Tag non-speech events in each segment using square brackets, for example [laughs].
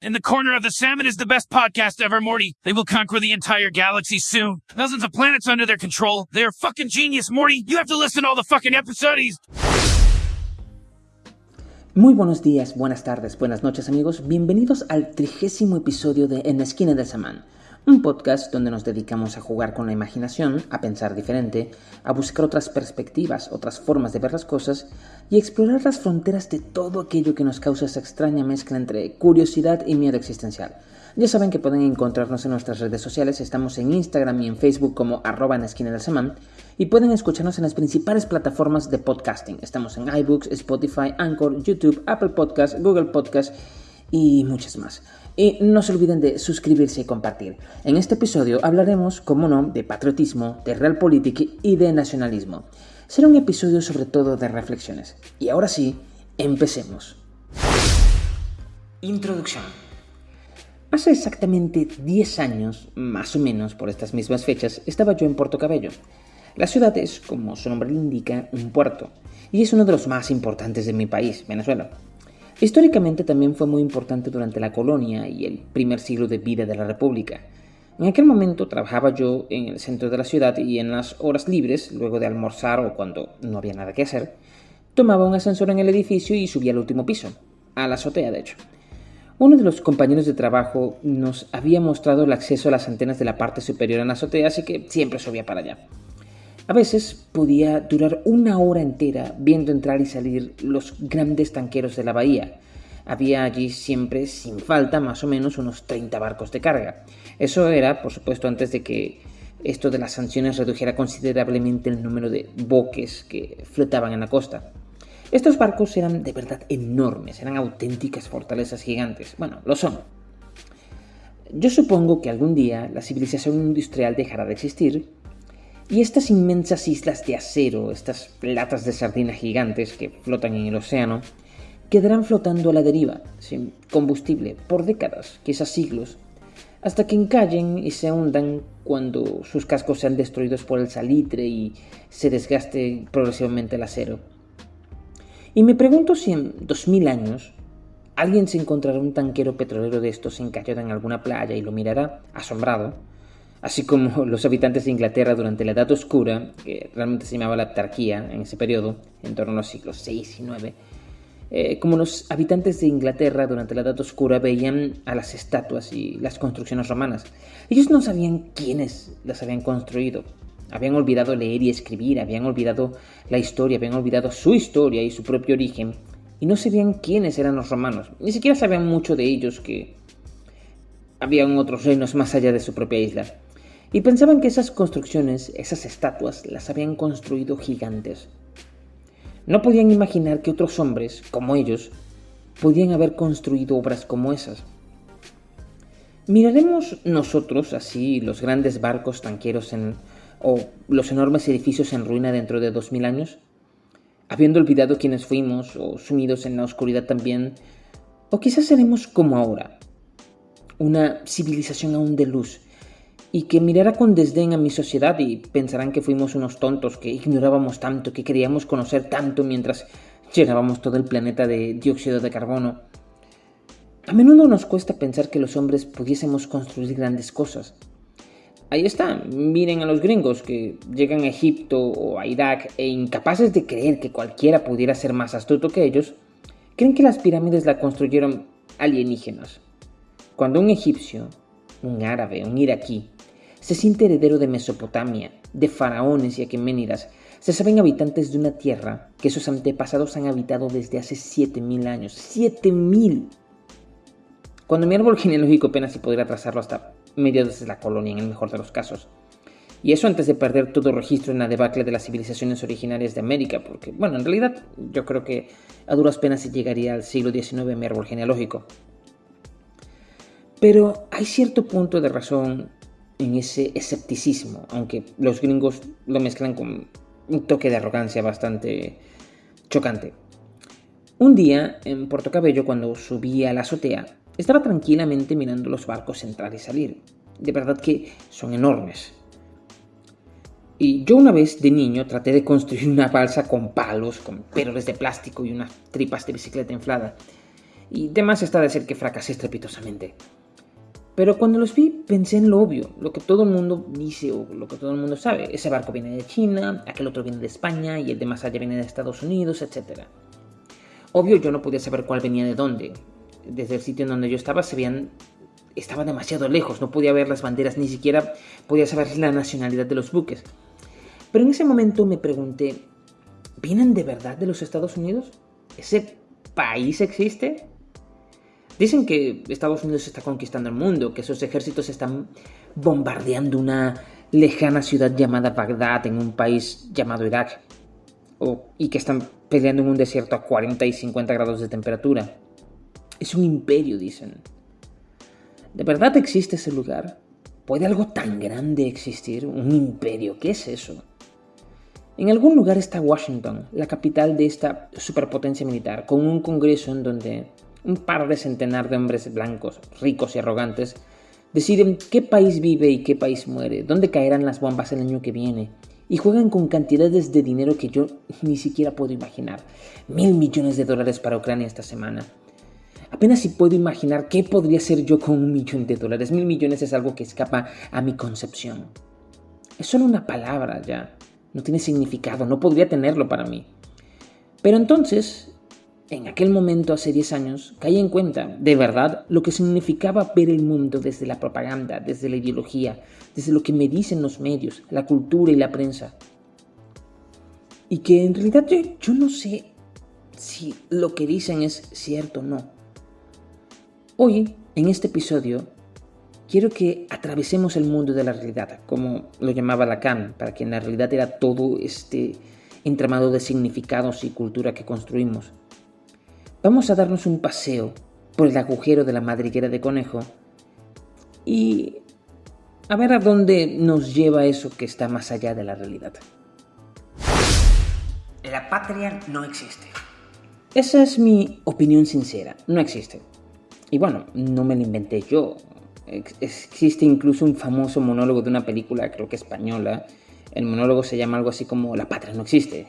In the Corner of the Salmon is the best podcast ever, Morty. They will conquer the entire galaxy soon. Thousands of planets under their control. They are fucking genius, Morty. You have to listen to all the fucking episodes. Muy buenos días, buenas tardes, buenas noches amigos. Bienvenidos al trigésimo episodio de En la esquina del Samán un podcast donde nos dedicamos a jugar con la imaginación, a pensar diferente, a buscar otras perspectivas, otras formas de ver las cosas y explorar las fronteras de todo aquello que nos causa esa extraña mezcla entre curiosidad y miedo existencial. Ya saben que pueden encontrarnos en nuestras redes sociales, estamos en Instagram y en Facebook como arroba en la esquina y pueden escucharnos en las principales plataformas de podcasting. Estamos en iBooks, Spotify, Anchor, YouTube, Apple Podcasts, Google Podcasts y muchas más. Y no se olviden de suscribirse y compartir. En este episodio hablaremos, como no, de patriotismo, de realpolitik y de nacionalismo. Será un episodio sobre todo de reflexiones. Y ahora sí, empecemos. Introducción. Hace exactamente 10 años, más o menos por estas mismas fechas, estaba yo en Puerto Cabello. La ciudad es, como su nombre le indica, un puerto, y es uno de los más importantes de mi país, Venezuela. Históricamente también fue muy importante durante la colonia y el primer siglo de vida de la República. En aquel momento trabajaba yo en el centro de la ciudad y en las horas libres, luego de almorzar o cuando no había nada que hacer, tomaba un ascensor en el edificio y subía al último piso, a la azotea de hecho. Uno de los compañeros de trabajo nos había mostrado el acceso a las antenas de la parte superior en la azotea, así que siempre subía para allá. A veces podía durar una hora entera viendo entrar y salir los grandes tanqueros de la bahía. Había allí siempre, sin falta, más o menos unos 30 barcos de carga. Eso era, por supuesto, antes de que esto de las sanciones redujera considerablemente el número de boques que flotaban en la costa. Estos barcos eran de verdad enormes, eran auténticas fortalezas gigantes. Bueno, lo son. Yo supongo que algún día la civilización industrial dejará de existir y estas inmensas islas de acero, estas latas de sardina gigantes que flotan en el océano, quedarán flotando a la deriva, sin combustible, por décadas, quizás siglos, hasta que encallen y se hundan cuando sus cascos sean destruidos por el salitre y se desgaste progresivamente el acero. Y me pregunto si en 2000 años alguien se encontrará un tanquero petrolero de estos encallado en alguna playa y lo mirará, asombrado, así como [laughs] los habitantes de Inglaterra durante la Edad Oscura, que realmente se llamaba la Autarquía en ese periodo, en torno a los siglos VI y IX, eh, como los habitantes de Inglaterra durante la Edad Oscura veían a las estatuas y las construcciones romanas. Ellos no sabían quiénes las habían construido. Habían olvidado leer y escribir, habían olvidado la historia, habían olvidado su historia y su propio origen, y no sabían quiénes eran los romanos. Ni siquiera sabían mucho de ellos que habían otros reinos más allá de su propia isla y pensaban que esas construcciones, esas estatuas, las habían construido gigantes. No podían imaginar que otros hombres, como ellos, podían haber construido obras como esas. ¿Miraremos nosotros así los grandes barcos tanqueros en, o los enormes edificios en ruina dentro de dos mil años? Habiendo olvidado quiénes fuimos o sumidos en la oscuridad también, o quizás seremos como ahora, una civilización aún de luz, y que mirara con desdén a mi sociedad y pensarán que fuimos unos tontos, que ignorábamos tanto, que queríamos conocer tanto mientras llenábamos todo el planeta de dióxido de carbono. A menudo nos cuesta pensar que los hombres pudiésemos construir grandes cosas. Ahí está, miren a los gringos que llegan a Egipto o a Irak e incapaces de creer que cualquiera pudiera ser más astuto que ellos, creen que las pirámides la construyeron alienígenas. Cuando un egipcio, un árabe, un iraquí, se siente heredero de Mesopotamia, de faraones y aqueménidas. Se saben habitantes de una tierra que sus antepasados han habitado desde hace 7000 años. ¡7000! Cuando mi árbol genealógico apenas si podría trazarlo hasta mediados de la colonia, en el mejor de los casos. Y eso antes de perder todo registro en la debacle de las civilizaciones originarias de América, porque, bueno, en realidad yo creo que a duras penas se llegaría al siglo XIX mi árbol genealógico. Pero hay cierto punto de razón en ese escepticismo, aunque los gringos lo mezclan con un toque de arrogancia bastante chocante. Un día, en Puerto Cabello, cuando subí a la azotea, estaba tranquilamente mirando los barcos entrar y salir. De verdad que son enormes. Y yo una vez de niño traté de construir una balsa con palos, con péroles de plástico y unas tripas de bicicleta inflada. y demás está decir que fracasé estrepitosamente. Pero cuando los vi pensé en lo obvio, lo que todo el mundo dice o lo que todo el mundo sabe. Ese barco viene de China, aquel otro viene de España y el de más allá viene de Estados Unidos, etc. Obvio yo no podía saber cuál venía de dónde. Desde el sitio en donde yo estaba se veían... Estaba demasiado lejos, no podía ver las banderas, ni siquiera podía saber la nacionalidad de los buques. Pero en ese momento me pregunté, ¿vienen de verdad de los Estados Unidos? ¿Ese país existe? Dicen que Estados Unidos está conquistando el mundo, que sus ejércitos están bombardeando una lejana ciudad llamada Bagdad en un país llamado Irak, y que están peleando en un desierto a 40 y 50 grados de temperatura. Es un imperio, dicen. ¿De verdad existe ese lugar? ¿Puede algo tan grande existir? ¿Un imperio? ¿Qué es eso? En algún lugar está Washington, la capital de esta superpotencia militar, con un congreso en donde un par de centenar de hombres blancos, ricos y arrogantes, deciden qué país vive y qué país muere, dónde caerán las bombas el año que viene, y juegan con cantidades de dinero que yo ni siquiera puedo imaginar. Mil millones de dólares para Ucrania esta semana. Apenas si puedo imaginar qué podría ser yo con un millón de dólares. Mil millones es algo que escapa a mi concepción. Es solo una palabra ya. No tiene significado, no podría tenerlo para mí. Pero entonces en aquel momento, hace 10 años, caí en cuenta, de verdad, lo que significaba ver el mundo desde la propaganda, desde la ideología, desde lo que me dicen los medios, la cultura y la prensa. Y que en realidad yo, no sé si lo que dicen es cierto o no. Hoy, en este episodio, quiero que atravesemos el mundo de la realidad, como lo llamaba Lacan, para que en la realidad era todo este entramado de significados y cultura que construimos. Vamos a darnos un paseo por el agujero de la madriguera de conejo y a ver a dónde nos lleva eso que está más allá de la realidad. La patria no existe. Esa es mi opinión sincera, no existe. Y bueno, no me la inventé yo. Existe incluso un famoso monólogo de una película, creo que española. El monólogo se llama algo así como La patria no existe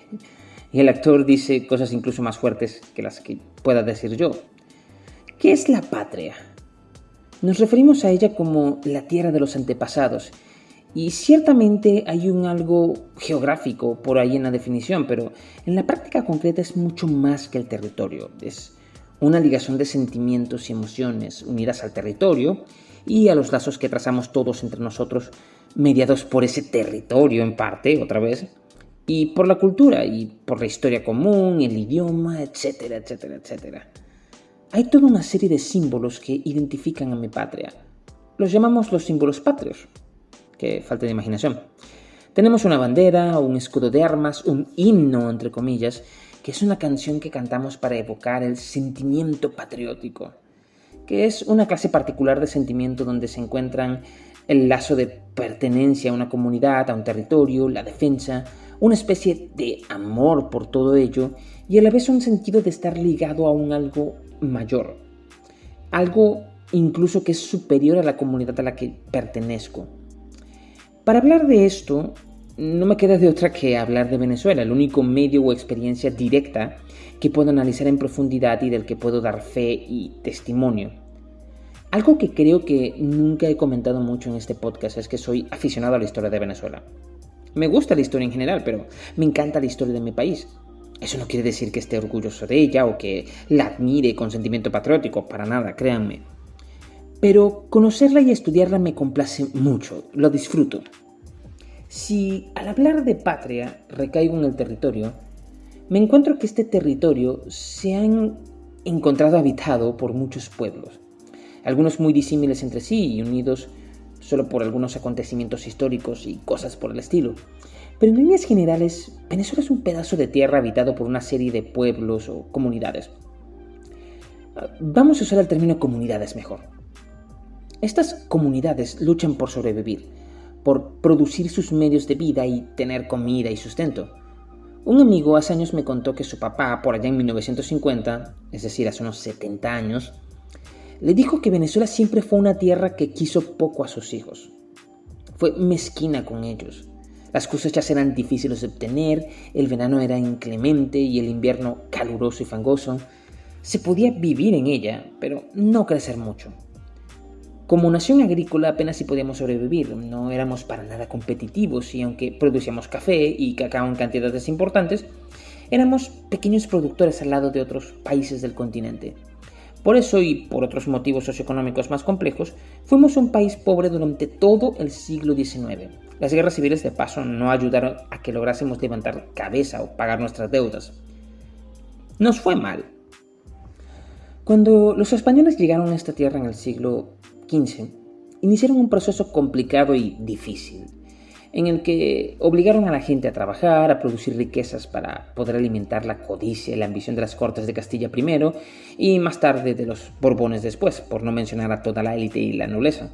y el actor dice cosas incluso más fuertes que las que pueda decir yo. ¿Qué es la patria? Nos referimos a ella como la tierra de los antepasados, y ciertamente hay un algo geográfico por ahí en la definición, pero en la práctica concreta es mucho más que el territorio. Es una ligación de sentimientos y emociones unidas al territorio y a los lazos que trazamos todos entre nosotros, mediados por ese territorio en parte, otra vez, y por la cultura y por la historia común, el idioma, etcétera, etcétera, etcétera. Hay toda una serie de símbolos que identifican a mi patria. Los llamamos los símbolos patrios. Que falta de imaginación. Tenemos una bandera, un escudo de armas, un himno, entre comillas, que es una canción que cantamos para evocar el sentimiento patriótico, que es una clase particular de sentimiento donde se encuentran el lazo de pertenencia a una comunidad, a un territorio, la defensa, una especie de amor por todo ello y a la vez un sentido de estar ligado a un algo mayor, algo incluso que es superior a la comunidad a la que pertenezco. Para hablar de esto, no me queda de otra que hablar de Venezuela, el único medio o experiencia directa que puedo analizar en profundidad y del que puedo dar fe y testimonio. Algo que creo que nunca he comentado mucho en este podcast es que soy aficionado a la historia de Venezuela. Me gusta la historia en general, pero me encanta la historia de mi país. Eso no quiere decir que esté orgulloso de ella o que la admire con sentimiento patriótico, para nada, créanme. Pero conocerla y estudiarla me complace mucho, lo disfruto. Si al hablar de patria recaigo en el territorio, me encuentro que este territorio se ha encontrado habitado por muchos pueblos, algunos muy disímiles entre sí y unidos solo por algunos acontecimientos históricos y cosas por el estilo. Pero en líneas generales, Venezuela es un pedazo de tierra habitado por una serie de pueblos o comunidades. Vamos a usar el término comunidades mejor. Estas comunidades luchan por sobrevivir, por producir sus medios de vida y tener comida y sustento. Un amigo hace años me contó que su papá, por allá en 1950, es decir, hace unos 70 años, le dijo que Venezuela siempre fue una tierra que quiso poco a sus hijos. Fue mezquina con ellos. Las cosechas eran difíciles de obtener, el verano era inclemente y el invierno caluroso y fangoso. Se podía vivir en ella, pero no crecer mucho. Como nación agrícola apenas si podíamos sobrevivir, no éramos para nada competitivos y aunque producíamos café y cacao en cantidades importantes, éramos pequeños productores al lado de otros países del continente. Por eso y por otros motivos socioeconómicos más complejos, fuimos un país pobre durante todo el siglo XIX. Las guerras civiles de paso no ayudaron a que lográsemos levantar cabeza o pagar nuestras deudas. Nos fue mal. Cuando los españoles llegaron a esta tierra en el siglo XV, iniciaron un proceso complicado y difícil en el que obligaron a la gente a trabajar, a producir riquezas para poder alimentar la codicia y la ambición de las cortes de Castilla primero y más tarde de los Borbones después, por no mencionar a toda la élite y la nobleza.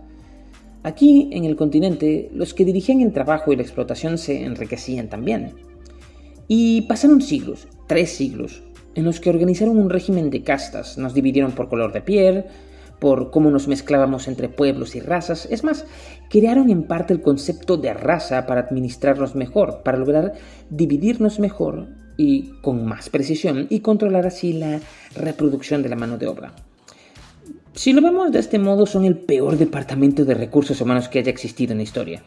Aquí, en el continente, los que dirigían el trabajo y la explotación se enriquecían también. Y pasaron siglos, tres siglos, en los que organizaron un régimen de castas, nos dividieron por color de piel, por cómo nos mezclábamos entre pueblos y razas. Es más, crearon en parte el concepto de raza para administrarnos mejor, para lograr dividirnos mejor y con más precisión y controlar así la reproducción de la mano de obra. Si lo vemos de este modo, son el peor departamento de recursos humanos que haya existido en la historia.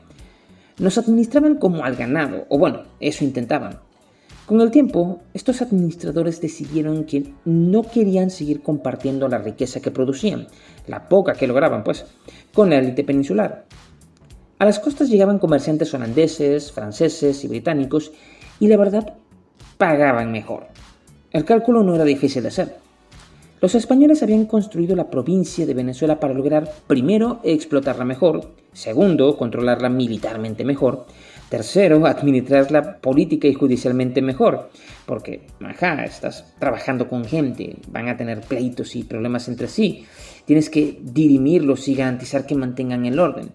Nos administraban como al ganado, o bueno, eso intentaban. Con el tiempo, estos administradores decidieron que no querían seguir compartiendo la riqueza que producían, la poca que lograban, pues, con la élite peninsular. A las costas llegaban comerciantes holandeses, franceses y británicos, y la verdad, pagaban mejor. El cálculo no era difícil de hacer. Los españoles habían construido la provincia de Venezuela para lograr, primero, explotarla mejor, segundo, controlarla militarmente mejor, Tercero, administrarla política y judicialmente mejor, porque, ajá, estás trabajando con gente, van a tener pleitos y problemas entre sí, tienes que dirimirlos y garantizar que mantengan el orden.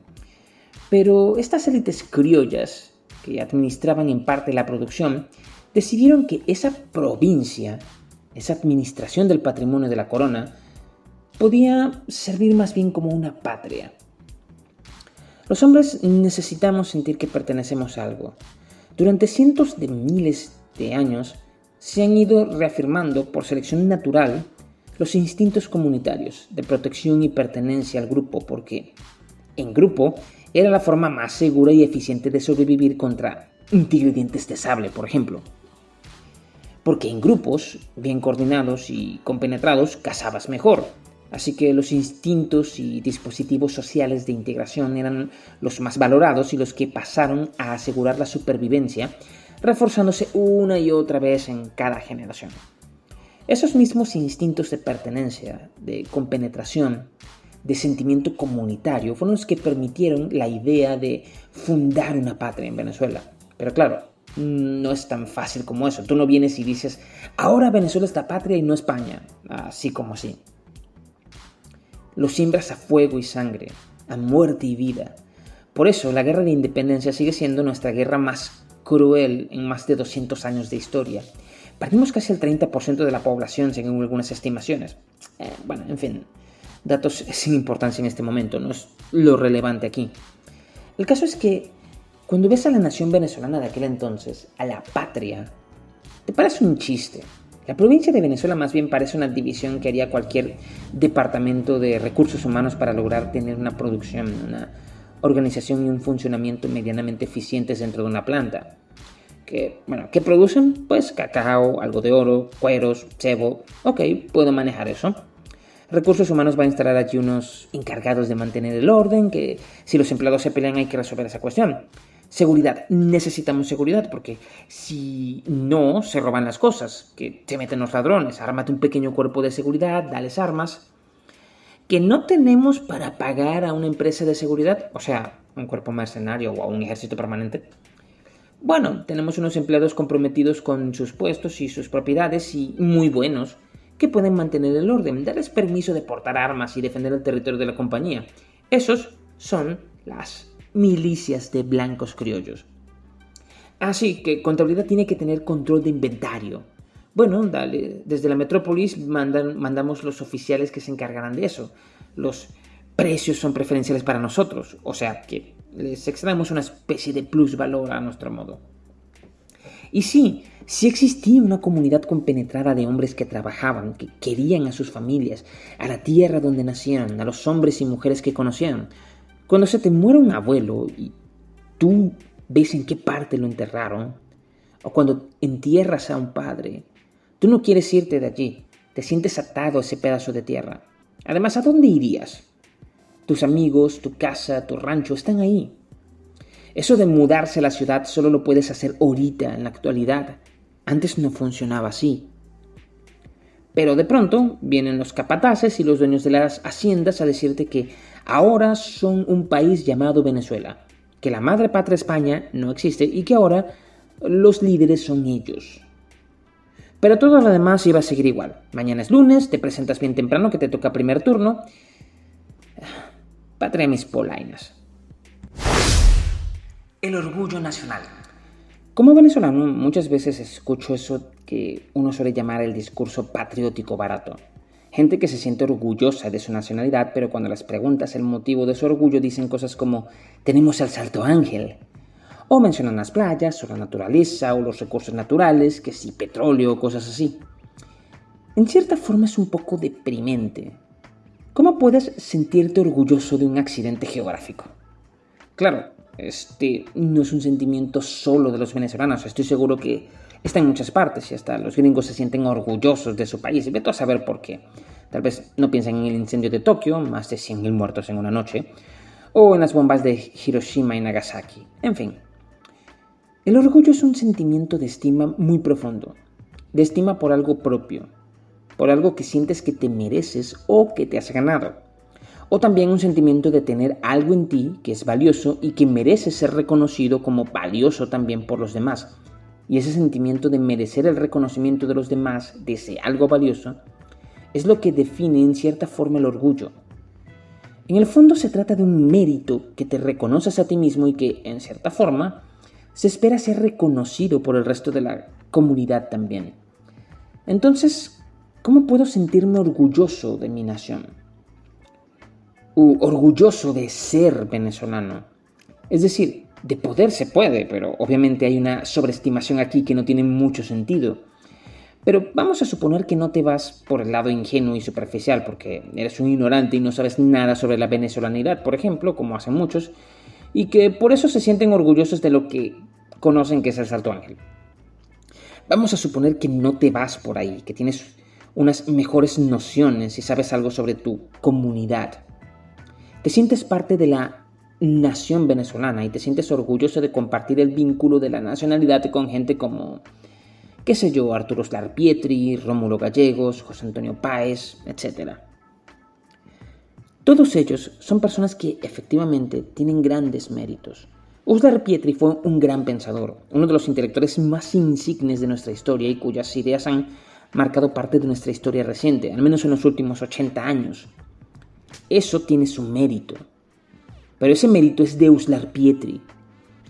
Pero estas élites criollas, que administraban en parte la producción, decidieron que esa provincia, esa administración del patrimonio de la corona, podía servir más bien como una patria los hombres necesitamos sentir que pertenecemos a algo. Durante cientos de miles de años se han ido reafirmando por selección natural los instintos comunitarios de protección y pertenencia al grupo porque en grupo era la forma más segura y eficiente de sobrevivir contra un tigre dientes de sable, por ejemplo. Porque en grupos, bien coordinados y compenetrados, cazabas mejor, Así que los instintos y dispositivos sociales de integración eran los más valorados y los que pasaron a asegurar la supervivencia, reforzándose una y otra vez en cada generación. Esos mismos instintos de pertenencia, de compenetración, de sentimiento comunitario, fueron los que permitieron la idea de fundar una patria en Venezuela. Pero claro, no es tan fácil como eso. Tú no vienes y dices, ahora Venezuela es la patria y no España, así como así. Lo siembras a fuego y sangre, a muerte y vida. Por eso la guerra de independencia sigue siendo nuestra guerra más cruel en más de 200 años de historia. Perdimos casi el 30% de la población según algunas estimaciones. Eh, bueno, en fin, datos sin importancia en este momento, no es lo relevante aquí. El caso es que cuando ves a la nación venezolana de aquel entonces, a la patria, te parece un chiste. La provincia de Venezuela más bien parece una división que haría cualquier departamento de recursos humanos para lograr tener una producción, una organización y un funcionamiento medianamente eficientes dentro de una planta. Que, bueno, ¿qué producen? Pues cacao, algo de oro, cueros, cebo. Ok, puedo manejar eso. Recursos Humanos va a instalar allí unos encargados de mantener el orden, que si los empleados se pelean hay que resolver esa cuestión. Seguridad. Necesitamos seguridad porque si no, se roban las cosas, que se meten los ladrones. Ármate un pequeño cuerpo de seguridad, dales armas. Que no tenemos para pagar a una empresa de seguridad, o sea, un cuerpo mercenario o a un ejército permanente. Bueno, tenemos unos empleados comprometidos con sus puestos y sus propiedades y muy buenos que pueden mantener el orden, darles permiso de portar armas y defender el territorio de la compañía. Esos son las milicias de blancos criollos. Así que contabilidad tiene que tener control de inventario. Bueno, dale, desde la metrópolis mandan, mandamos los oficiales que se encargarán de eso. Los precios son preferenciales para nosotros, o sea que les extraemos una especie de plus valor a nuestro modo. Y sí, sí existía una comunidad compenetrada de hombres que trabajaban, que querían a sus familias, a la tierra donde nacieron, a los hombres y mujeres que conocían. Cuando se te muere un abuelo y tú ves en qué parte lo enterraron, o cuando entierras a un padre, tú no quieres irte de allí, te sientes atado a ese pedazo de tierra. Además, ¿a dónde irías? Tus amigos, tu casa, tu rancho están ahí. Eso de mudarse a la ciudad solo lo puedes hacer ahorita, en la actualidad. Antes no funcionaba así. Pero de pronto vienen los capataces y los dueños de las haciendas a decirte que ahora son un país llamado Venezuela, que la madre patria España no existe y que ahora los líderes son ellos. Pero todo lo demás iba a seguir igual. Mañana es lunes, te presentas bien temprano que te toca primer turno. [sighs] Patria mis polainas. El orgullo nacional. Como venezolano muchas veces escucho eso que uno suele llamar el discurso patriótico barato. Gente que se siente orgullosa de su nacionalidad, pero cuando les preguntas el motivo de su orgullo dicen cosas como tenemos el Salto Ángel, o mencionan las playas, o la naturaleza, o los recursos naturales, que si petróleo, cosas así. En cierta forma es un poco deprimente. ¿Cómo puedes sentirte orgulloso de un accidente geográfico? Claro, este no es un sentimiento solo de los venezolanos, estoy seguro que está en muchas partes y hasta los gringos se sienten orgullosos de su país y vete a saber por qué. Tal vez no piensen en el incendio de Tokio, más de 100.000 muertos en una noche, o en las bombas de Hiroshima y Nagasaki. En fin, el orgullo es un sentimiento de estima muy profundo, de estima por algo propio, por algo que sientes que te mereces o que te has ganado, o también un sentimiento de tener algo en ti que es valioso y que merece ser reconocido como valioso también por los demás. Y ese sentimiento de merecer el reconocimiento de los demás, de ese algo valioso, es lo que define en cierta forma el orgullo. En el fondo se trata de un mérito que te reconoces a ti mismo y que, en cierta forma, se espera ser reconocido por el resto de la comunidad también. Entonces, ¿cómo puedo sentirme orgulloso de mi nación? U orgulloso de ser venezolano. Es decir, de poder se puede, pero obviamente hay una sobreestimación aquí que no tiene mucho sentido. Pero vamos a suponer que no te vas por el lado ingenuo y superficial, porque eres un ignorante y no sabes nada sobre la venezolanidad, por ejemplo, como hacen muchos, y que por eso se sienten orgullosos de lo que conocen que es el Salto Ángel. Vamos a suponer que no te vas por ahí, que tienes unas mejores nociones y sabes algo sobre tu comunidad. Te sientes parte de la nación venezolana y te sientes orgulloso de compartir el vínculo de la nacionalidad con gente como, qué sé yo, Arturo Slar Pietri, Rómulo Gallegos, José Antonio Páez, etc. Todos ellos son personas que efectivamente tienen grandes méritos. Uslar Pietri fue un gran pensador, uno de los intelectuales más insignes de nuestra historia y cuyas ideas han marcado parte de nuestra historia reciente, al menos en los últimos 80 años. Eso tiene su mérito. Pero ese mérito es de Uslar Pietri,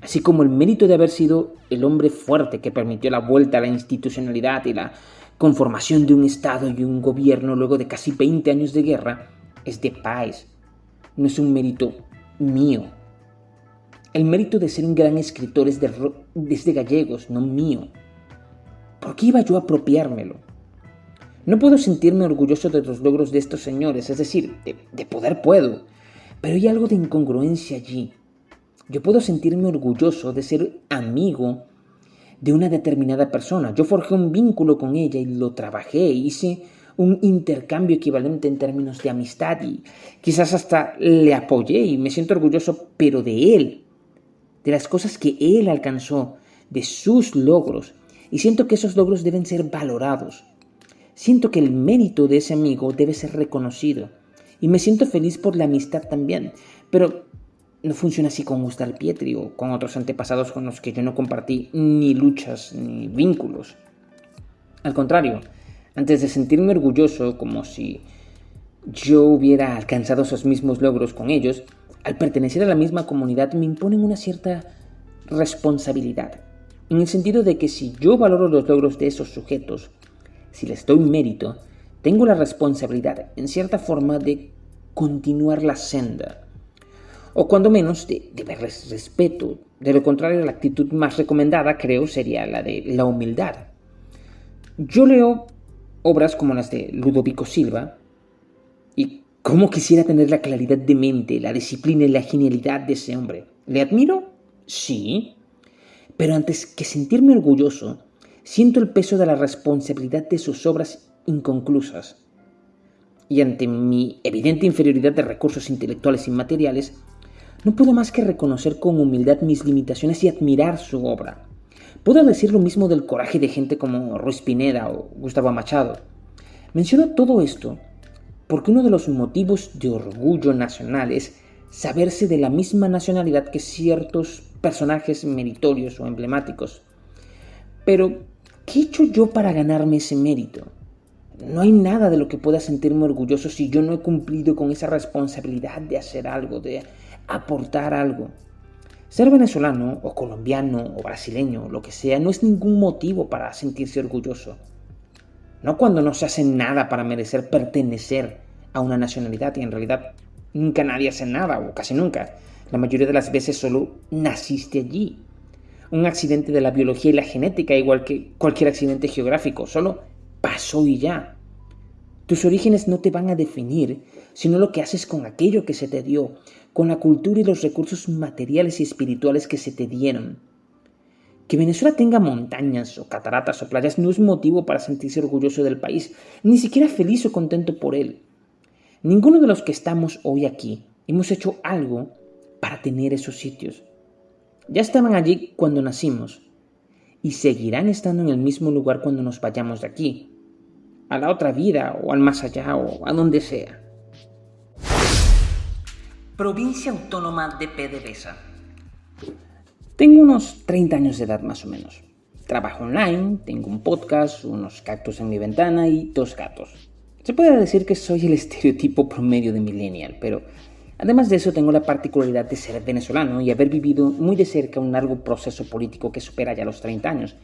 así como el mérito de haber sido el hombre fuerte que permitió la vuelta a la institucionalidad y la conformación de un Estado y un gobierno luego de casi 20 años de guerra es de Páez. No es un mérito mío. El mérito de ser un gran escritor es de, gallegos, no mío. ¿Por qué iba yo a apropiármelo? No puedo sentirme orgulloso de los logros de estos señores, es decir, de, de poder puedo, pero hay algo de incongruencia allí. Yo puedo sentirme orgulloso de ser amigo de una determinada persona. Yo forjé un vínculo con ella y lo trabajé, hice un intercambio equivalente en términos de amistad y quizás hasta le apoyé y me siento orgulloso, pero de él, de las cosas que él alcanzó, de sus logros, y siento que esos logros deben ser valorados. Siento que el mérito de ese amigo debe ser reconocido, y me siento feliz por la amistad también, pero no funciona así con Gustav Pietri o con otros antepasados con los que yo no compartí ni luchas ni vínculos. Al contrario, antes de sentirme orgulloso como si yo hubiera alcanzado esos mismos logros con ellos, al pertenecer a la misma comunidad me imponen una cierta responsabilidad, en el sentido de que si yo valoro los logros de esos sujetos, si les doy mérito, tengo la responsabilidad, en cierta forma, de continuar la senda. o cuando menos de, de respeto. De lo contrario, la actitud más recomendada, creo, sería la de la humildad. Yo leo obras como las de Ludovico Silva y cómo quisiera tener la claridad de mente, la disciplina y la genialidad de ese hombre. ¿Le admiro? Sí. Pero antes que sentirme orgulloso, siento el peso de la responsabilidad de sus obras inconclusas. Y ante mi evidente inferioridad de recursos intelectuales y materiales, no puedo más que reconocer con humildad mis limitaciones y admirar su obra. Puedo decir lo mismo del coraje de gente como Ruiz Pineda o Gustavo Machado. Menciono todo esto porque uno de los motivos de orgullo nacional es saberse de la misma nacionalidad que ciertos personajes meritorios o emblemáticos. Pero, ¿qué he hecho yo para ganarme ese mérito? No hay nada de lo que pueda sentirme orgulloso si yo no he cumplido con esa responsabilidad de hacer algo, de aportar algo. Ser venezolano o colombiano o brasileño, lo que sea, no es ningún motivo para sentirse orgulloso. No cuando no se hace nada para merecer pertenecer a una nacionalidad y en realidad nunca nadie hace nada o casi nunca. La mayoría de las veces solo naciste allí. Un accidente de la biología y la genética, igual que cualquier accidente geográfico, solo pasó y ya. Tus orígenes no te van a definir, sino lo que haces con aquello que se te dio, con la cultura y los recursos materiales y espirituales que se te dieron. Que Venezuela tenga montañas o cataratas o playas no es motivo para sentirse orgulloso del país, ni siquiera feliz o contento por él. Ninguno de los que estamos hoy aquí hemos hecho algo para tener esos sitios. Ya estaban allí cuando nacimos y seguirán estando en el mismo lugar cuando nos vayamos de aquí, a la otra vida o al más allá o a donde sea. Provincia Autónoma de PDVSA. Tengo unos 30 años de edad más o menos. Trabajo online, tengo un podcast, unos cactus en mi ventana y dos gatos. Se puede decir que soy el [laughs] estereotipo promedio de millennial, pero además de eso tengo la particularidad de ser venezolano y haber vivido muy de cerca un largo proceso político que supera ya los 30 años.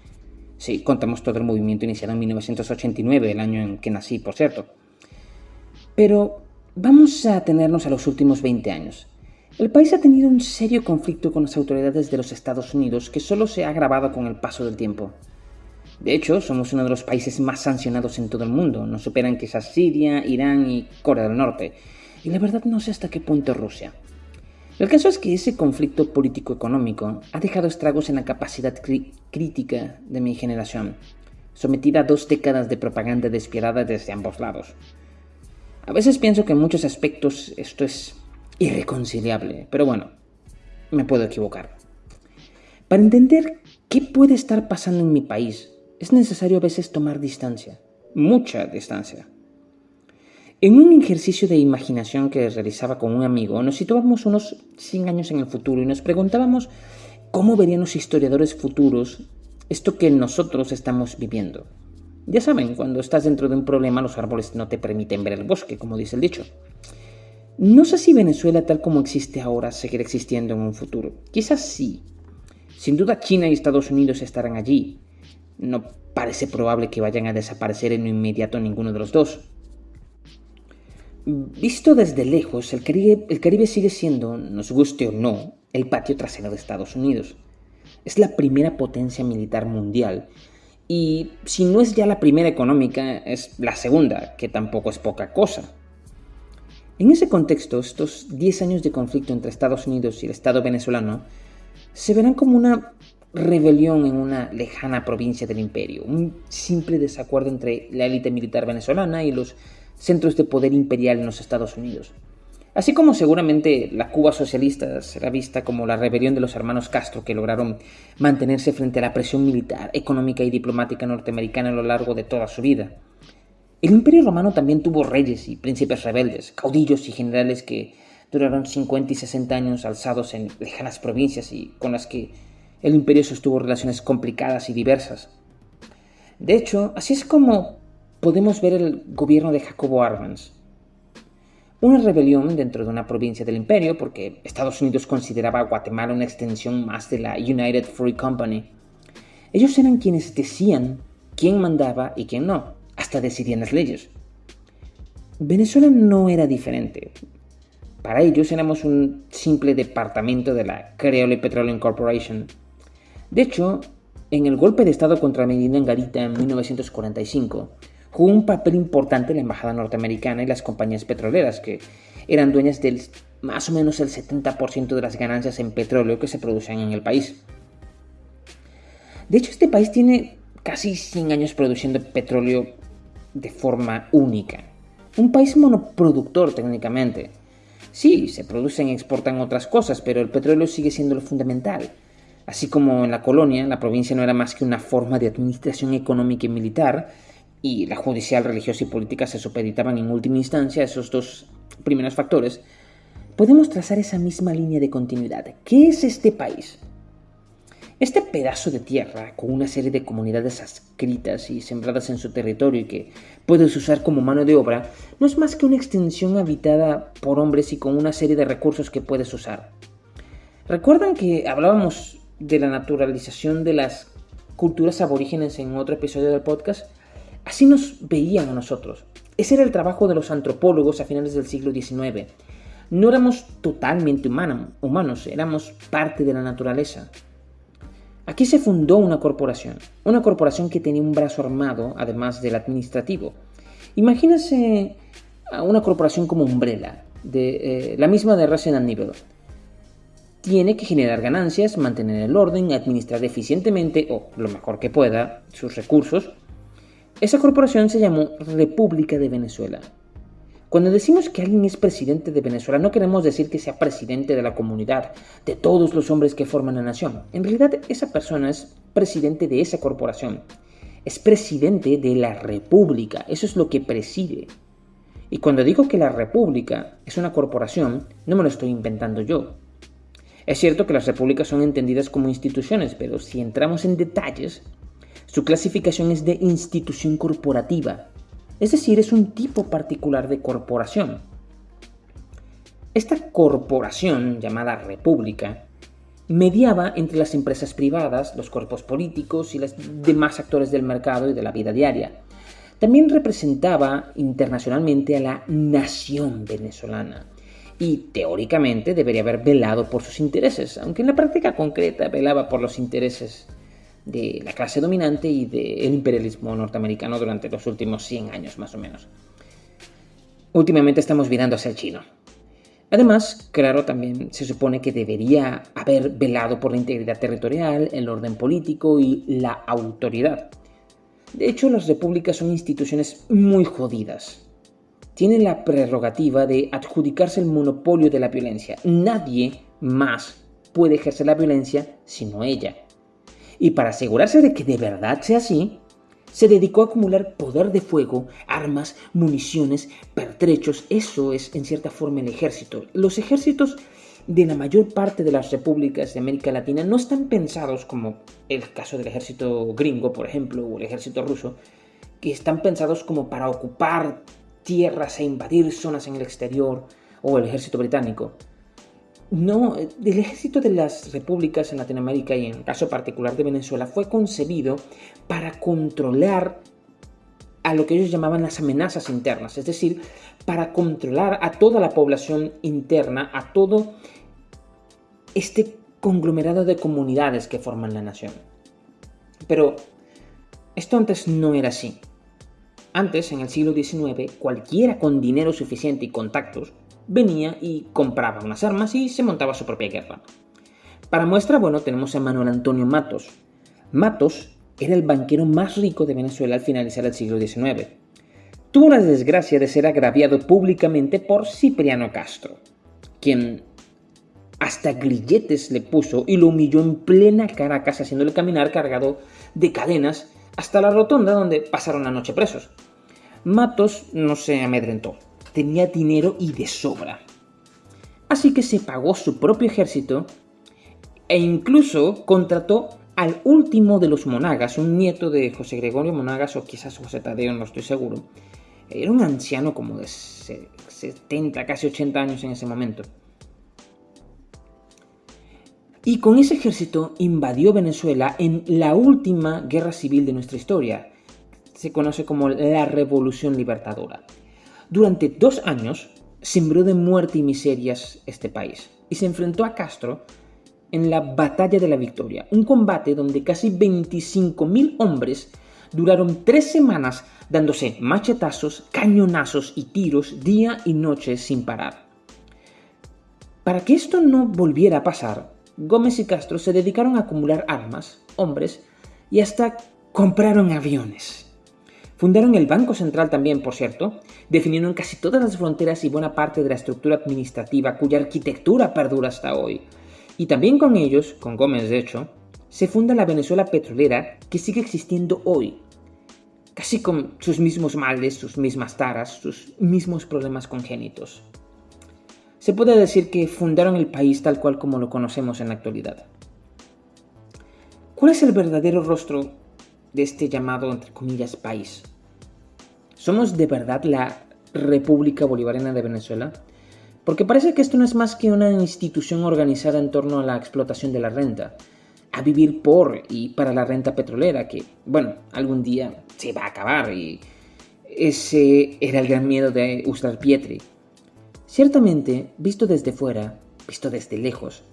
Si contamos todo el movimiento iniciado en 1989, el año en que nací, por cierto. Pero Vamos a tenernos a los últimos 20 años. El país ha tenido un serio conflicto con las autoridades de los Estados Unidos que solo se ha agravado con el paso del tiempo. De hecho, somos uno de los países más sancionados en todo el mundo. Nos superan quizás Siria, Irán y Corea del Norte. Y la verdad no sé hasta qué punto Rusia. El caso es que ese conflicto político-económico ha dejado estragos en la capacidad crítica de mi generación, sometida a dos décadas de propaganda despiadada desde ambos lados. A veces pienso que en muchos aspectos esto es irreconciliable, pero bueno, me puedo equivocar. Para entender qué puede estar pasando en mi país, es necesario a veces tomar distancia, mucha distancia. En un ejercicio de imaginación que realizaba con un amigo, nos situábamos unos 100 años en el futuro y nos preguntábamos cómo verían los historiadores futuros esto que nosotros estamos viviendo. Ya saben, cuando estás dentro de un problema los árboles no te permiten ver el bosque, como dice el dicho. No sé si Venezuela tal como existe ahora seguirá existiendo en un futuro. Quizás sí. Sin duda China y Estados Unidos estarán allí. No parece probable que vayan a desaparecer en lo inmediato ninguno de los dos. Visto desde lejos, el Caribe, sigue siendo, nos guste o no, el patio trasero de Estados Unidos. Es la primera potencia militar mundial y si no es ya la primera económica, es la segunda, que tampoco es poca cosa. En ese contexto, estos 10 años de conflicto entre Estados Unidos y el Estado venezolano se verán como una rebelión en una lejana provincia del imperio, un simple desacuerdo entre la élite militar venezolana y los centros de poder imperial en los Estados Unidos. Así como seguramente la Cuba socialista será vista como la rebelión de los hermanos Castro que lograron mantenerse frente a la presión militar, económica y diplomática norteamericana a lo largo de toda su vida. El Imperio Romano también tuvo reyes y príncipes rebeldes, caudillos y generales que duraron 50 y 60 años alzados en lejanas provincias y con las que el imperio sostuvo relaciones complicadas y diversas. De hecho, así es como podemos ver el gobierno de Jacobo Arbenz, una rebelión dentro de una provincia del imperio, porque Estados Unidos consideraba a Guatemala una extensión más de la United Free Company. Ellos eran quienes decían quién mandaba y quién no, hasta decidían las leyes. Venezuela no era diferente. Para ellos éramos un simple departamento de la Creole Petroleum Corporation. De hecho, en el golpe de Estado contra Medina Garita en 1945, jugó un papel importante la embajada norteamericana y las compañías petroleras, que eran dueñas del más o menos el 70% de las ganancias en petróleo que se producían en el país. De hecho, este país tiene casi 100 años produciendo petróleo de forma única. Un país monoproductor técnicamente. Sí, se producen y exportan otras cosas, pero el petróleo sigue siendo lo fundamental. Así como en la colonia, la provincia no era más que una forma de administración económica y militar, y la judicial, religiosa y política se supeditaban en última instancia a esos dos primeros factores, podemos trazar esa misma línea de continuidad. ¿Qué es este país? Este pedazo de tierra, con una serie de comunidades adscritas y sembradas en su territorio y que puedes usar como mano de obra, no es más que una extensión habitada por hombres y con una serie de recursos que puedes usar. ¿Recuerdan que hablábamos de la naturalización de las culturas aborígenes en otro episodio del podcast? Así nos veían a nosotros. Ese era el trabajo de los antropólogos a finales del siglo XIX. No éramos totalmente humanos, éramos parte de la naturaleza. Aquí se fundó una corporación, una corporación que tenía un brazo armado, además del administrativo. Imagínense a una corporación como Umbrella, de, eh, la misma de Resident Evil. Tiene que generar ganancias, mantener el orden, administrar eficientemente o lo mejor que pueda sus recursos esa corporación se llamó República de Venezuela. Cuando decimos que alguien es presidente de Venezuela, no queremos decir que sea presidente de la comunidad, de todos los hombres que forman la nación. En realidad, esa persona es presidente de esa corporación. Es presidente de la República. Eso es lo que preside. Y cuando digo que la República es una corporación, no me lo estoy inventando yo. Es cierto que las repúblicas son entendidas como instituciones, pero si entramos en detalles, su clasificación es de institución corporativa, es decir, es un tipo particular de corporación. Esta corporación, llamada república, mediaba entre las empresas privadas, los cuerpos políticos y los demás actores del mercado y de la vida diaria. También representaba internacionalmente a la nación venezolana y teóricamente debería haber velado por sus intereses, aunque en la práctica concreta velaba por los intereses de la clase dominante y del imperialismo norteamericano durante los últimos 100 años más o menos. Últimamente estamos mirando hacia el chino. Además, claro, también se supone que debería haber velado por la integridad territorial, el orden político y la autoridad. De hecho, las repúblicas son instituciones muy jodidas. Tienen la prerrogativa de adjudicarse el monopolio de la violencia. Nadie más puede ejercer la violencia sino ella y para asegurarse de que de verdad sea así, se dedicó a acumular poder de fuego, armas, municiones, pertrechos. Eso es en cierta forma el ejército. Los ejércitos de la mayor parte de las repúblicas de América Latina no están pensados como el caso del ejército gringo, por ejemplo, o el ejército ruso, que están pensados como para ocupar tierras e invadir zonas en el exterior, o el ejército británico. No, el ejército de las repúblicas en Latinoamérica y en el caso particular de Venezuela fue concebido para controlar a lo que ellos llamaban las amenazas internas, es decir, para controlar a toda la población interna, a todo este conglomerado de comunidades que forman la nación. Pero esto antes no era así. Antes, en el siglo XIX, cualquiera con dinero suficiente y contactos venía y compraba unas armas y se montaba su propia guerra. Para muestra, bueno, tenemos a Manuel Antonio Matos. Matos era el banquero más rico de Venezuela al finalizar el siglo XIX. Tuvo la desgracia de ser agraviado públicamente por Cipriano Castro, quien hasta grilletes le puso y lo humilló en plena Caracas haciéndole caminar cargado de cadenas hasta la rotonda donde pasaron la noche presos. Matos no se amedrentó tenía dinero y de sobra. Así que se pagó su propio ejército e incluso contrató al último de los monagas, un nieto de José Gregorio Monagas o quizás José Tadeo, no estoy seguro. Era un anciano como de 70, casi 80 años en ese momento. Y con ese ejército invadió Venezuela en la última guerra civil de nuestra historia. Se conoce como la Revolución Libertadora. Durante dos años, sembró de muerte y miserias este país y se enfrentó a Castro en la Batalla de la Victoria, un combate donde casi 25.000 hombres duraron tres semanas dándose machetazos, cañonazos y tiros día y noche sin parar. Para que esto no volviera a pasar, Gómez y Castro se dedicaron a acumular armas, hombres y hasta compraron aviones. Fundaron el Banco Central también, por cierto, definieron casi todas las fronteras y buena parte de la estructura administrativa cuya arquitectura perdura hasta hoy. Y también con ellos, con Gómez de hecho, se funda la Venezuela petrolera que sigue existiendo hoy, casi con sus mismos males, sus mismas taras, sus mismos problemas congénitos. Se puede decir que fundaron el país tal cual como lo conocemos en la actualidad. ¿Cuál es el verdadero rostro de este llamado, entre comillas, país? ¿Somos de verdad la República Bolivariana de Venezuela? Porque parece que esto no es más que una institución organizada en torno a la explotación de la renta, a vivir por y para la renta petrolera, que, bueno, algún día se va a acabar y ese era el gran miedo de Uslar Pietri. Ciertamente, visto desde fuera, visto desde lejos,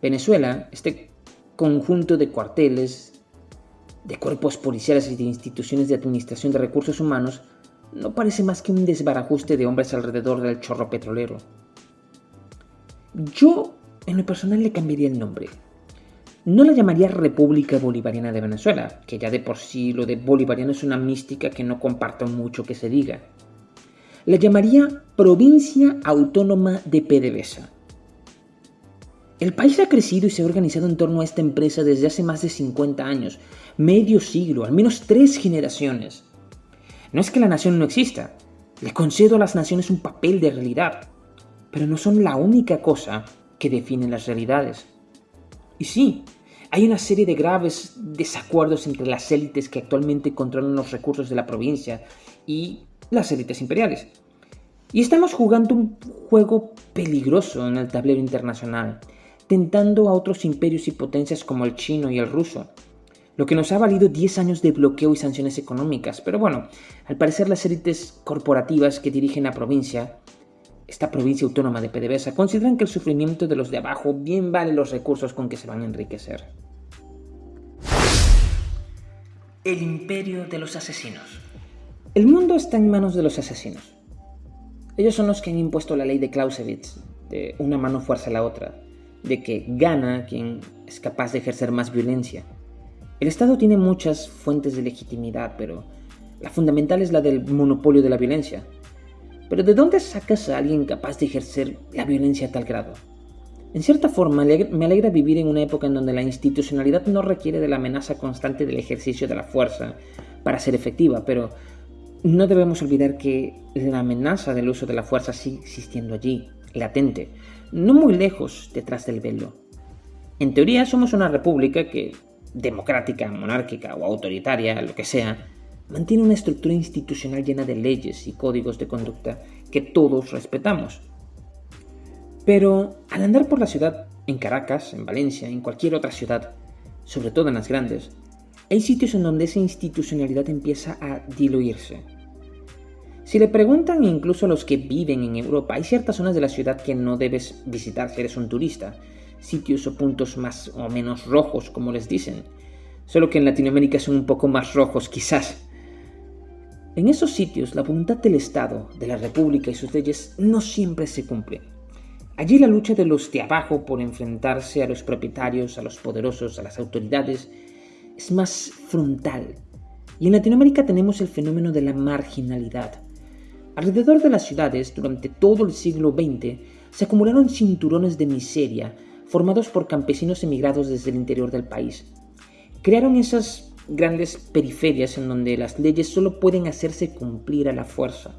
Venezuela, este conjunto de cuarteles, de cuerpos policiales y de instituciones de administración de recursos humanos, no parece más que un desbarajuste de hombres alrededor del chorro petrolero. Yo, en lo personal, le cambiaría el nombre. No la llamaría República Bolivariana de Venezuela, que ya de por sí lo de bolivariano es una mística que no comparto mucho que se diga. La llamaría Provincia Autónoma de PDVSA. El país ha crecido y se ha organizado en torno a esta empresa desde hace más de 50 años, medio siglo, al menos tres generaciones. No es que la nación no exista, le concedo a las naciones un papel de realidad, pero no son la única cosa que definen las realidades. Y sí, hay una serie de graves desacuerdos entre las élites que actualmente controlan los recursos de la provincia y las élites imperiales. Y estamos jugando un juego peligroso en el tablero internacional, tentando a otros imperios y potencias como el chino y el ruso, lo que nos ha valido 10 años de bloqueo y sanciones económicas. Pero bueno, al parecer las élites corporativas que dirigen la provincia, esta provincia autónoma de PDVSA, consideran que el sufrimiento de los de abajo bien vale los recursos con que se van a enriquecer. El imperio de los asesinos. El mundo está en manos de los asesinos. Ellos son los que han impuesto la ley de Clausewitz, de una mano fuerza a la otra, de que gana quien es capaz de ejercer más violencia. El Estado tiene muchas fuentes de legitimidad, pero la fundamental es la del monopolio de la violencia. Pero ¿de dónde sacas a alguien capaz de ejercer la violencia a tal grado? En cierta forma, me alegra vivir en una época en donde la institucionalidad no requiere de la amenaza constante del ejercicio de la fuerza para ser efectiva, pero no debemos olvidar que la amenaza del uso de la fuerza sigue existiendo allí, latente, no muy lejos detrás del velo. En teoría somos una república que democrática, monárquica o autoritaria, lo que sea, mantiene una estructura institucional llena de leyes y códigos de conducta que todos respetamos. Pero al andar por la ciudad, en Caracas, en Valencia, en cualquier otra ciudad, sobre todo en las grandes, hay sitios en donde esa institucionalidad empieza a diluirse. Si le preguntan incluso a los que viven en Europa, hay ciertas zonas de la ciudad que no debes visitar si eres un turista, sitios o puntos más o menos rojos, como les dicen. Solo que en Latinoamérica son un poco más rojos, quizás. En esos sitios, la voluntad del Estado, de la República y sus leyes no siempre se cumple. Allí la lucha de los de abajo por enfrentarse a los propietarios, a los poderosos, a las autoridades, es más frontal. Y en Latinoamérica tenemos el fenómeno de la marginalidad. Alrededor de las ciudades, durante todo el siglo XX, se acumularon cinturones de miseria formados por campesinos emigrados desde el interior del país. Crearon esas grandes periferias en donde las leyes solo pueden hacerse cumplir a la fuerza.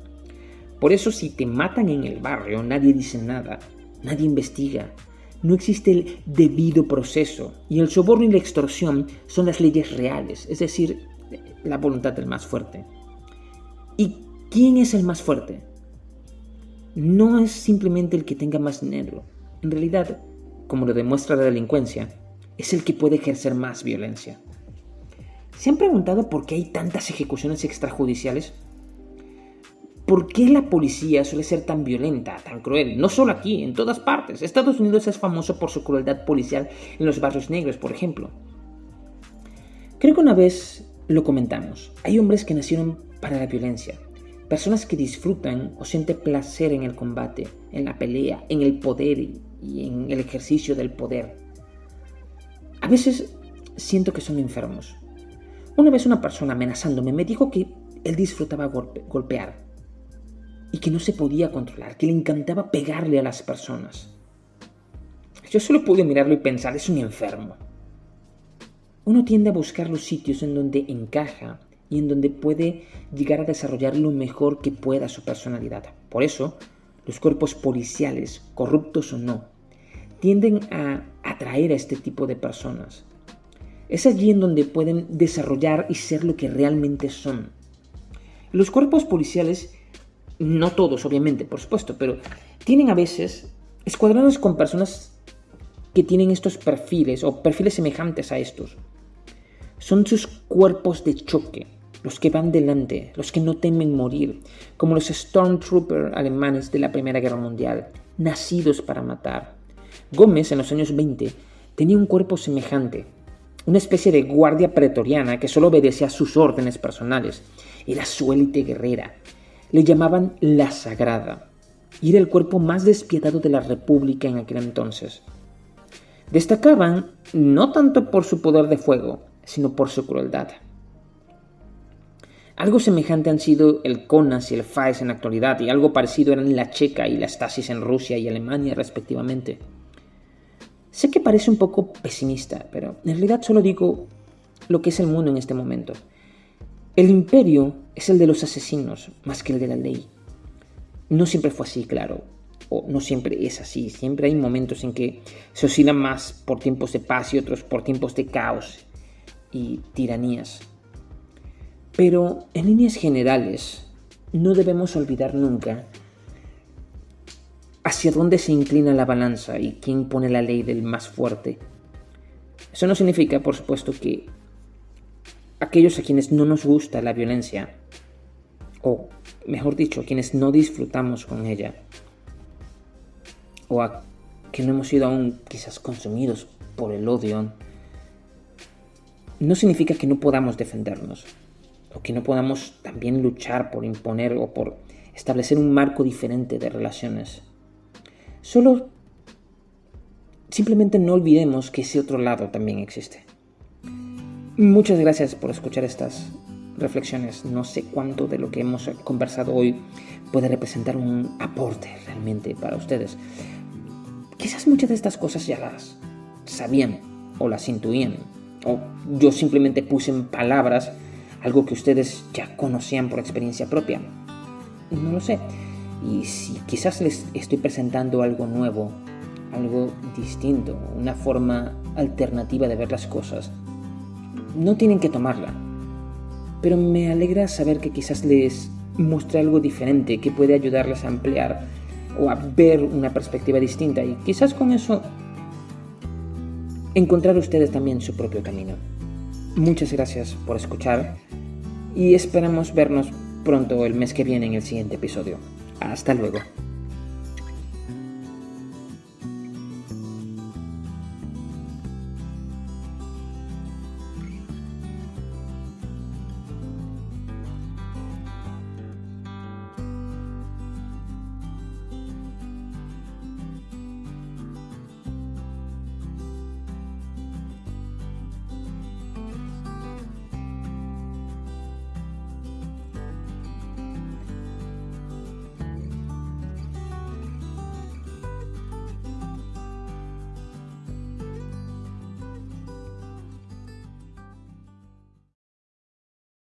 Por eso si te matan en el barrio nadie dice nada, nadie investiga, no existe el debido proceso y el soborno y la extorsión son las leyes reales, es decir, la voluntad del más fuerte. ¿Y quién es el más fuerte? No es simplemente el que tenga más dinero. En realidad, como lo demuestra la delincuencia, es el que puede ejercer más violencia. ¿Se han preguntado por qué hay tantas ejecuciones extrajudiciales? ¿Por qué la policía suele ser tan violenta, tan cruel? No solo aquí, en todas partes. Estados Unidos es famoso por su crueldad policial en los barrios negros, por ejemplo. Creo que una vez lo comentamos. Hay hombres que nacieron para la violencia. Personas que disfrutan o sienten placer en el combate, en la pelea, en el poder y en el ejercicio del poder. A veces siento que son enfermos. Una vez una persona amenazándome me dijo que él disfrutaba golpear y que no se podía controlar, que le encantaba pegarle a las personas. Yo solo pude mirarlo y pensar, es un enfermo. Uno tiende a buscar los sitios en donde encaja y en donde puede llegar a desarrollar lo mejor que pueda su personalidad. Por eso, los cuerpos policiales, corruptos o no, tienden a atraer a este tipo de personas. Es allí en donde pueden desarrollar y ser lo que realmente son. Los cuerpos policiales, no todos obviamente, por supuesto, pero tienen a veces escuadrones con personas que tienen estos perfiles o perfiles semejantes a estos. Son sus cuerpos de choque, los que van delante, los que no temen morir, como los Stormtrooper alemanes de la Primera Guerra Mundial, nacidos para matar. Gómez en los años 20 tenía un cuerpo semejante, una especie de guardia pretoriana que solo obedecía a sus órdenes personales. Era su élite guerrera. Le llamaban la Sagrada y era el cuerpo más despiadado de la República en aquel entonces. Destacaban no tanto por su poder de fuego, sino por su crueldad. Algo semejante han sido el CONAS y el FAES en la actualidad, y algo parecido eran la Checa y la Stasis en Rusia y Alemania respectivamente. Sé que parece un poco pesimista, pero en realidad solo digo lo que es el mundo en este momento. El imperio es el de los asesinos más que el de la ley. No siempre fue así, claro, o no siempre es así. Siempre hay momentos en que se oscila más por tiempos de paz y otros por tiempos de caos y tiranías. Pero en líneas generales, no debemos olvidar nunca hacia dónde se inclina la balanza y quién pone la ley del más fuerte. Eso no significa, por supuesto, que aquellos a quienes no nos gusta la violencia, o mejor dicho, quienes no disfrutamos con ella, o a que no hemos sido aún quizás consumidos por el odio, no significa que no podamos defendernos que no podamos también luchar por imponer o por establecer un marco diferente de relaciones. Solo simplemente no olvidemos que ese otro lado también existe. Muchas gracias por escuchar estas reflexiones. No sé cuánto de lo que hemos conversado hoy puede representar un aporte realmente para ustedes. Quizás muchas de estas cosas ya las sabían o las intuían, o yo simplemente puse en palabras algo que ustedes ya conocían por experiencia propia. No lo sé. Y si quizás les estoy presentando algo nuevo, algo distinto, una forma alternativa de ver las cosas, no tienen que tomarla. Pero me alegra saber que quizás les muestre algo diferente que puede ayudarles a ampliar o a ver una perspectiva distinta y quizás con eso encontrar ustedes también su propio camino. Muchas gracias por escuchar y esperamos vernos pronto el mes que viene en el siguiente episodio. Hasta luego.